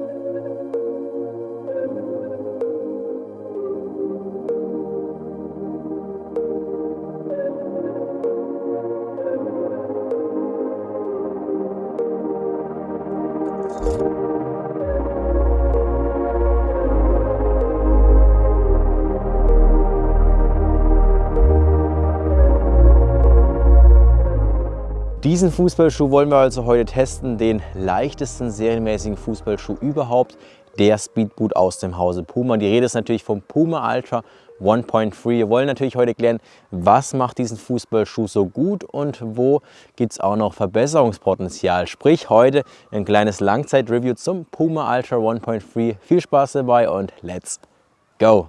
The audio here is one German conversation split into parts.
thank you Diesen Fußballschuh wollen wir also heute testen, den leichtesten serienmäßigen Fußballschuh überhaupt, der Speedboot aus dem Hause Puma. Die Rede ist natürlich vom Puma Ultra 1.3. Wir wollen natürlich heute klären, was macht diesen Fußballschuh so gut und wo gibt es auch noch Verbesserungspotenzial. Sprich heute ein kleines Langzeit-Review zum Puma Ultra 1.3. Viel Spaß dabei und let's go!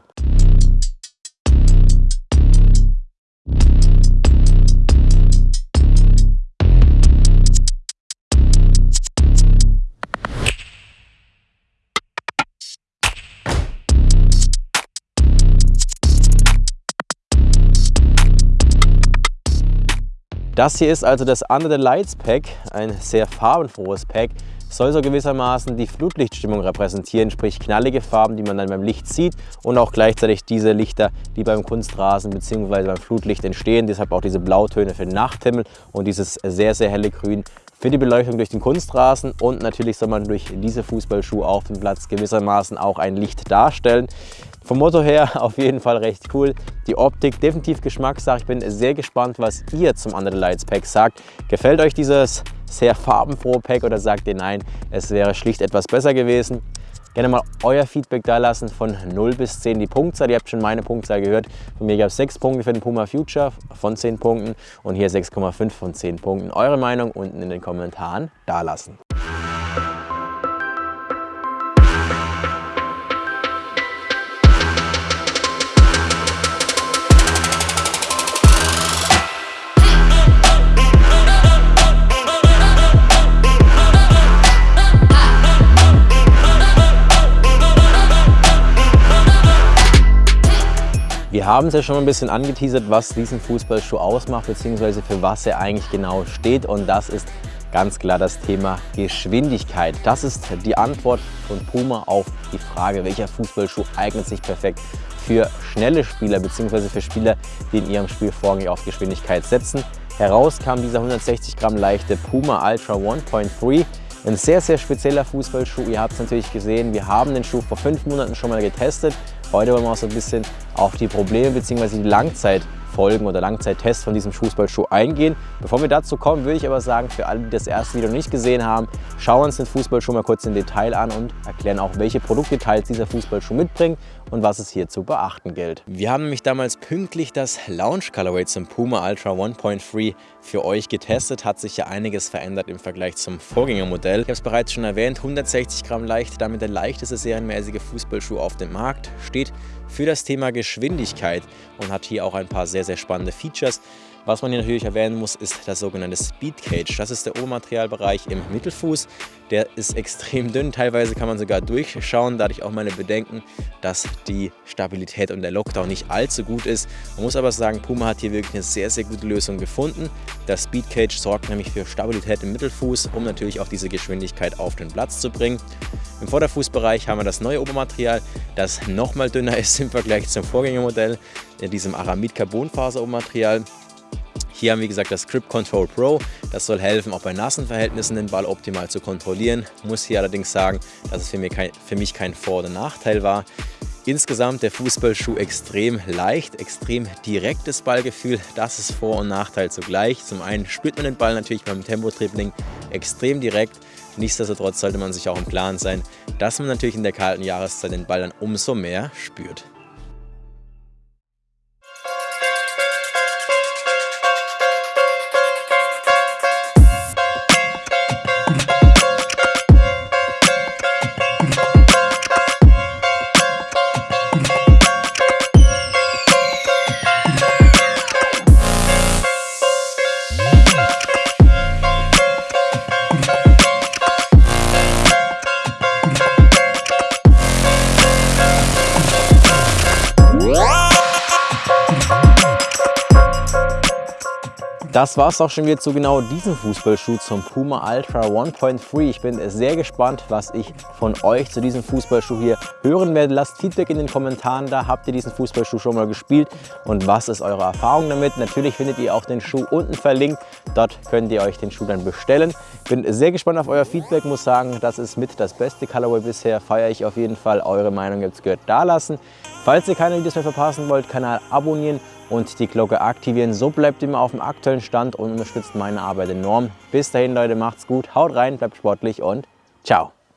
Das hier ist also das Under the Lights Pack, ein sehr farbenfrohes Pack. Soll so gewissermaßen die Flutlichtstimmung repräsentieren, sprich knallige Farben, die man dann beim Licht sieht und auch gleichzeitig diese Lichter, die beim Kunstrasen bzw. beim Flutlicht entstehen. Deshalb auch diese Blautöne für den Nachthimmel und dieses sehr, sehr helle Grün für die Beleuchtung durch den Kunstrasen und natürlich soll man durch diese Fußballschuhe auf dem Platz gewissermaßen auch ein Licht darstellen. Vom Motto her auf jeden Fall recht cool. Die Optik definitiv Geschmackssache. Ich bin sehr gespannt, was ihr zum Under the Lights Pack sagt. Gefällt euch dieses sehr farbenfrohe Pack oder sagt ihr nein, es wäre schlicht etwas besser gewesen? Gerne mal euer Feedback da lassen von 0 bis 10 die Punktzahl. Ihr habt schon meine Punktzahl gehört. Von mir gab es 6 Punkte für den Puma Future von 10 Punkten und hier 6,5 von 10 Punkten. Eure Meinung unten in den Kommentaren da lassen. Haben es ja schon ein bisschen angeteasert, was diesen Fußballschuh ausmacht, beziehungsweise für was er eigentlich genau steht. Und das ist ganz klar das Thema Geschwindigkeit. Das ist die Antwort von Puma auf die Frage, welcher Fußballschuh eignet sich perfekt für schnelle Spieler, beziehungsweise für Spieler, die in ihrem Spiel vorrangig auf Geschwindigkeit setzen. Heraus kam dieser 160 Gramm leichte Puma Ultra 1.3 ein sehr, sehr spezieller Fußballschuh. Ihr habt es natürlich gesehen, wir haben den Schuh vor fünf Monaten schon mal getestet. Heute wollen wir auch so ein bisschen auf die Probleme bzw. die Langzeit Folgen oder Langzeittests von diesem Fußballschuh eingehen. Bevor wir dazu kommen, würde ich aber sagen, für alle, die das erste Video nicht gesehen haben, schauen wir uns den Fußballschuh mal kurz im Detail an und erklären auch, welche Produktdetails dieser Fußballschuh mitbringt und was es hier zu beachten gilt. Wir haben nämlich damals pünktlich das Launch Colorway zum Puma Ultra 1.3 für euch getestet. Hat sich ja einiges verändert im Vergleich zum Vorgängermodell. Ich habe es bereits schon erwähnt, 160 Gramm leicht, damit der leichteste serienmäßige Fußballschuh auf dem Markt, steht für das Thema Geschwindigkeit und hat hier auch ein paar sehr, sehr spannende Features. Was man hier natürlich erwähnen muss, ist das sogenannte Speed Cage. Das ist der Obermaterialbereich im Mittelfuß. Der ist extrem dünn, teilweise kann man sogar durchschauen. Dadurch auch meine Bedenken, dass die Stabilität und der Lockdown nicht allzu gut ist. Man muss aber sagen, Puma hat hier wirklich eine sehr, sehr gute Lösung gefunden. Das Speed Cage sorgt nämlich für Stabilität im Mittelfuß, um natürlich auch diese Geschwindigkeit auf den Platz zu bringen. Im Vorderfußbereich haben wir das neue Obermaterial, das nochmal dünner ist im Vergleich zum Vorgängermodell, in diesem Aramid Carbonfaser Obermaterial. Hier haben wir, gesagt, das Grip Control Pro. Das soll helfen, auch bei nassen Verhältnissen den Ball optimal zu kontrollieren. Muss hier allerdings sagen, dass es für mich kein, für mich kein Vor- oder Nachteil war. Insgesamt der Fußballschuh extrem leicht, extrem direktes Ballgefühl. Das ist Vor- und Nachteil zugleich. Zum einen spürt man den Ball natürlich beim Tempo-Dribbling extrem direkt. Nichtsdestotrotz sollte man sich auch im Klaren sein, dass man natürlich in der kalten Jahreszeit den Ball dann umso mehr spürt. Das war es auch schon wieder zu genau diesem Fußballschuh zum Puma Ultra 1.3. Ich bin sehr gespannt, was ich von euch zu diesem Fußballschuh hier hören werde. Lasst Feedback in den Kommentaren da. Habt ihr diesen Fußballschuh schon mal gespielt und was ist eure Erfahrung damit? Natürlich findet ihr auch den Schuh unten verlinkt. Dort könnt ihr euch den Schuh dann bestellen. Bin sehr gespannt auf euer Feedback. Muss sagen, das ist mit das beste Colorway bisher. Feiere ich auf jeden Fall. Eure Meinung jetzt gehört da lassen. Falls ihr keine Videos mehr verpassen wollt, Kanal abonnieren und die Glocke aktivieren. So bleibt immer auf dem aktuellen Stand und unterstützt meine Arbeit enorm. Bis dahin Leute, macht's gut, haut rein, bleibt sportlich und ciao.